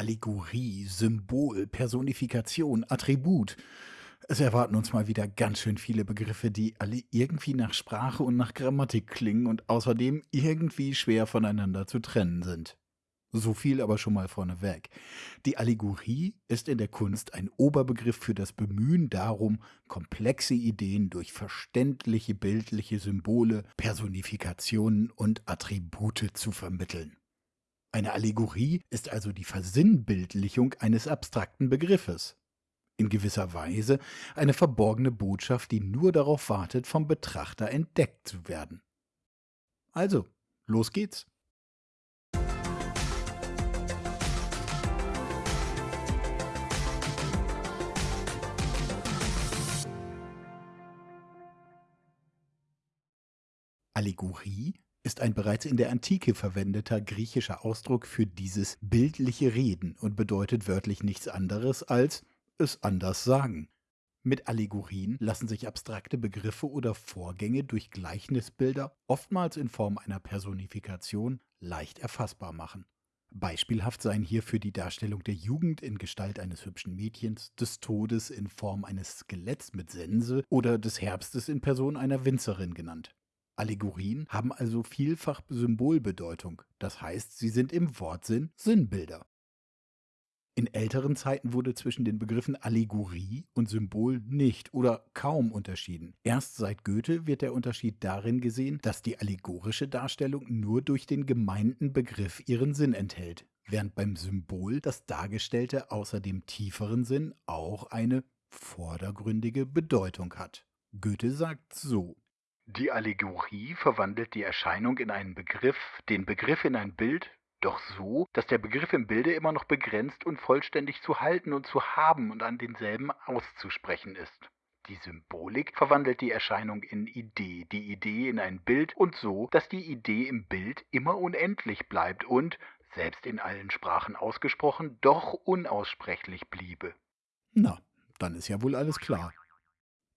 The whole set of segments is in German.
Allegorie, Symbol, Personifikation, Attribut. Es erwarten uns mal wieder ganz schön viele Begriffe, die alle irgendwie nach Sprache und nach Grammatik klingen und außerdem irgendwie schwer voneinander zu trennen sind. So viel aber schon mal vorneweg. Die Allegorie ist in der Kunst ein Oberbegriff für das Bemühen darum, komplexe Ideen durch verständliche bildliche Symbole, Personifikationen und Attribute zu vermitteln. Eine Allegorie ist also die Versinnbildlichung eines abstrakten Begriffes. In gewisser Weise eine verborgene Botschaft, die nur darauf wartet, vom Betrachter entdeckt zu werden. Also, los geht's. Allegorie ist ein bereits in der Antike verwendeter griechischer Ausdruck für dieses bildliche Reden und bedeutet wörtlich nichts anderes als es anders sagen. Mit Allegorien lassen sich abstrakte Begriffe oder Vorgänge durch Gleichnisbilder, oftmals in Form einer Personifikation, leicht erfassbar machen. Beispielhaft seien hierfür die Darstellung der Jugend in Gestalt eines hübschen Mädchens, des Todes in Form eines Skeletts mit Sense oder des Herbstes in Person einer Winzerin genannt. Allegorien haben also vielfach Symbolbedeutung, das heißt, sie sind im Wortsinn Sinnbilder. In älteren Zeiten wurde zwischen den Begriffen Allegorie und Symbol nicht oder kaum unterschieden. Erst seit Goethe wird der Unterschied darin gesehen, dass die allegorische Darstellung nur durch den gemeinten Begriff ihren Sinn enthält, während beim Symbol das Dargestellte außer dem tieferen Sinn auch eine vordergründige Bedeutung hat. Goethe sagt so die Allegorie verwandelt die Erscheinung in einen Begriff, den Begriff in ein Bild, doch so, dass der Begriff im Bilde immer noch begrenzt und vollständig zu halten und zu haben und an denselben auszusprechen ist. Die Symbolik verwandelt die Erscheinung in Idee, die Idee in ein Bild und so, dass die Idee im Bild immer unendlich bleibt und, selbst in allen Sprachen ausgesprochen, doch unaussprechlich bliebe. Na, dann ist ja wohl alles klar.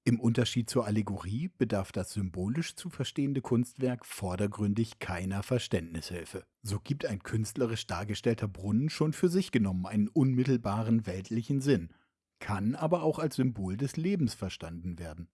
Im Unterschied zur Allegorie bedarf das symbolisch zu verstehende Kunstwerk vordergründig keiner Verständnishilfe. So gibt ein künstlerisch dargestellter Brunnen schon für sich genommen einen unmittelbaren weltlichen Sinn, kann aber auch als Symbol des Lebens verstanden werden.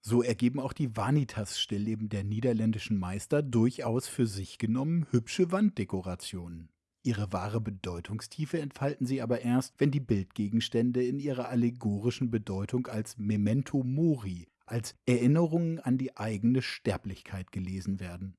So ergeben auch die Vanitas-Stillleben der niederländischen Meister durchaus für sich genommen hübsche Wanddekorationen. Ihre wahre Bedeutungstiefe entfalten sie aber erst, wenn die Bildgegenstände in ihrer allegorischen Bedeutung als Memento Mori, als Erinnerungen an die eigene Sterblichkeit gelesen werden.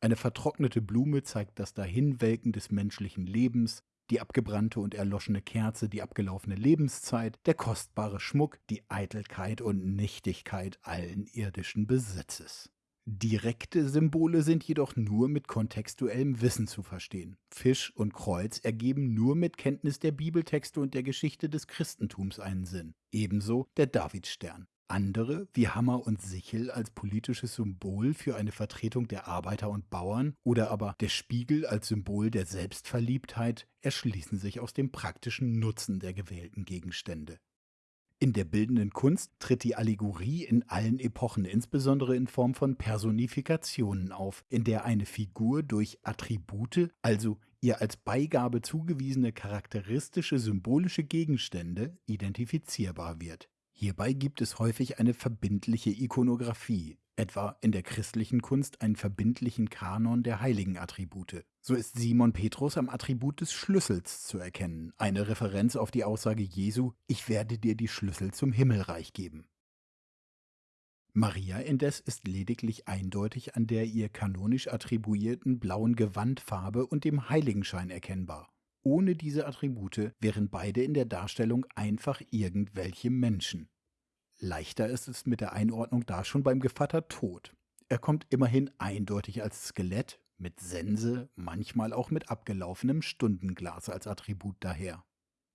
Eine vertrocknete Blume zeigt das Dahinwelken des menschlichen Lebens, die abgebrannte und erloschene Kerze, die abgelaufene Lebenszeit, der kostbare Schmuck, die Eitelkeit und Nichtigkeit allen irdischen Besitzes. Direkte Symbole sind jedoch nur mit kontextuellem Wissen zu verstehen. Fisch und Kreuz ergeben nur mit Kenntnis der Bibeltexte und der Geschichte des Christentums einen Sinn. Ebenso der Davidstern. Andere, wie Hammer und Sichel als politisches Symbol für eine Vertretung der Arbeiter und Bauern oder aber der Spiegel als Symbol der Selbstverliebtheit, erschließen sich aus dem praktischen Nutzen der gewählten Gegenstände. In der bildenden Kunst tritt die Allegorie in allen Epochen insbesondere in Form von Personifikationen auf, in der eine Figur durch Attribute, also ihr als Beigabe zugewiesene charakteristische symbolische Gegenstände, identifizierbar wird. Hierbei gibt es häufig eine verbindliche Ikonographie, etwa in der christlichen Kunst einen verbindlichen Kanon der heiligen Attribute. So ist Simon Petrus am Attribut des Schlüssels zu erkennen, eine Referenz auf die Aussage Jesu, ich werde dir die Schlüssel zum Himmelreich geben. Maria indes ist lediglich eindeutig an der ihr kanonisch attribuierten blauen Gewandfarbe und dem Heiligenschein erkennbar. Ohne diese Attribute wären beide in der Darstellung einfach irgendwelche Menschen. Leichter ist es mit der Einordnung da schon beim Gevatter Tod. Er kommt immerhin eindeutig als Skelett, mit Sense, manchmal auch mit abgelaufenem Stundenglas als Attribut daher.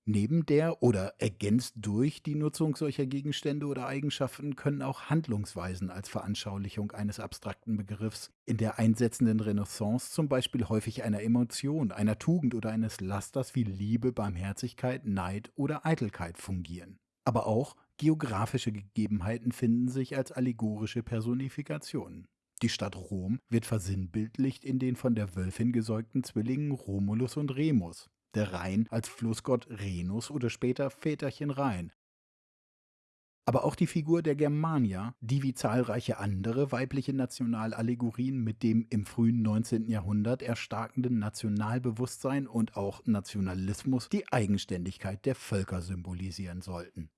Neben der oder ergänzt durch die Nutzung solcher Gegenstände oder Eigenschaften können auch Handlungsweisen als Veranschaulichung eines abstrakten Begriffs in der einsetzenden Renaissance zum Beispiel häufig einer Emotion, einer Tugend oder eines Lasters wie Liebe, Barmherzigkeit, Neid oder Eitelkeit fungieren. Aber auch Geografische Gegebenheiten finden sich als allegorische Personifikationen. Die Stadt Rom wird versinnbildlicht in den von der Wölfin gesäugten Zwillingen Romulus und Remus. der Rhein als Flussgott Renus oder später Väterchen Rhein. Aber auch die Figur der Germania, die wie zahlreiche andere weibliche Nationalallegorien mit dem im frühen 19. Jahrhundert erstarkenden Nationalbewusstsein und auch Nationalismus die Eigenständigkeit der Völker symbolisieren sollten.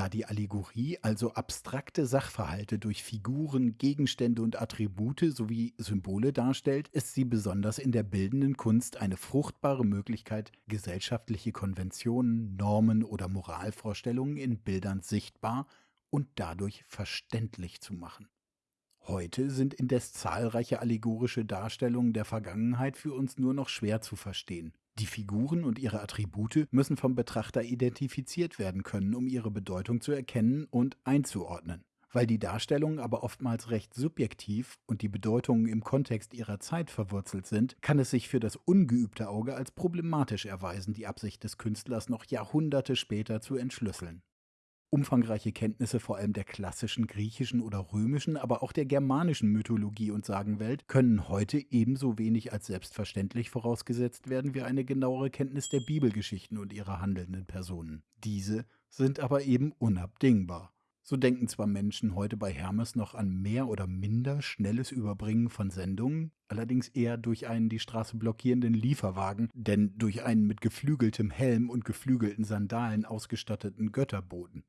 Da die Allegorie also abstrakte Sachverhalte durch Figuren, Gegenstände und Attribute sowie Symbole darstellt, ist sie besonders in der bildenden Kunst eine fruchtbare Möglichkeit, gesellschaftliche Konventionen, Normen oder Moralvorstellungen in Bildern sichtbar und dadurch verständlich zu machen. Heute sind indes zahlreiche allegorische Darstellungen der Vergangenheit für uns nur noch schwer zu verstehen. Die Figuren und ihre Attribute müssen vom Betrachter identifiziert werden können, um ihre Bedeutung zu erkennen und einzuordnen. Weil die Darstellungen aber oftmals recht subjektiv und die Bedeutungen im Kontext ihrer Zeit verwurzelt sind, kann es sich für das ungeübte Auge als problematisch erweisen, die Absicht des Künstlers noch Jahrhunderte später zu entschlüsseln. Umfangreiche Kenntnisse vor allem der klassischen griechischen oder römischen, aber auch der germanischen Mythologie und Sagenwelt können heute ebenso wenig als selbstverständlich vorausgesetzt werden wie eine genauere Kenntnis der Bibelgeschichten und ihrer handelnden Personen. Diese sind aber eben unabdingbar. So denken zwar Menschen heute bei Hermes noch an mehr oder minder schnelles Überbringen von Sendungen, allerdings eher durch einen die Straße blockierenden Lieferwagen, denn durch einen mit geflügeltem Helm und geflügelten Sandalen ausgestatteten Götterboten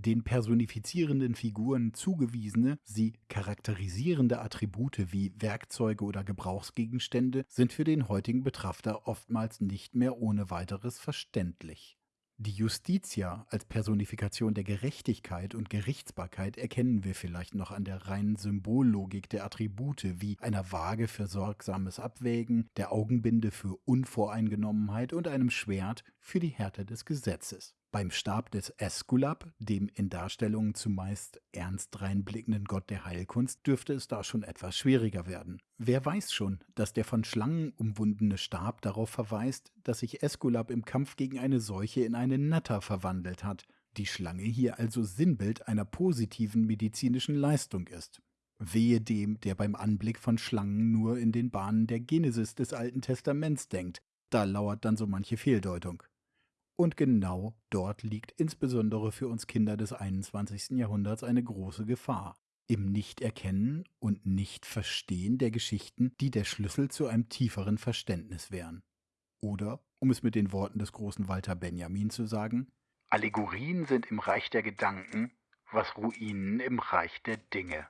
den personifizierenden Figuren zugewiesene, sie charakterisierende Attribute wie Werkzeuge oder Gebrauchsgegenstände sind für den heutigen Betrachter oftmals nicht mehr ohne weiteres verständlich. Die Justitia als Personifikation der Gerechtigkeit und Gerichtsbarkeit erkennen wir vielleicht noch an der reinen Symbollogik der Attribute wie einer Waage für sorgsames Abwägen, der Augenbinde für Unvoreingenommenheit und einem Schwert für die Härte des Gesetzes. Beim Stab des Äskulap, dem in Darstellungen zumeist ernst reinblickenden Gott der Heilkunst, dürfte es da schon etwas schwieriger werden. Wer weiß schon, dass der von Schlangen umwundene Stab darauf verweist, dass sich Äskulap im Kampf gegen eine Seuche in eine Natter verwandelt hat, die Schlange hier also Sinnbild einer positiven medizinischen Leistung ist. Wehe dem, der beim Anblick von Schlangen nur in den Bahnen der Genesis des Alten Testaments denkt, da lauert dann so manche Fehldeutung. Und genau dort liegt insbesondere für uns Kinder des 21. Jahrhunderts eine große Gefahr. Im Nichterkennen und Nichtverstehen der Geschichten, die der Schlüssel zu einem tieferen Verständnis wären. Oder, um es mit den Worten des großen Walter Benjamin zu sagen, Allegorien sind im Reich der Gedanken, was Ruinen im Reich der Dinge.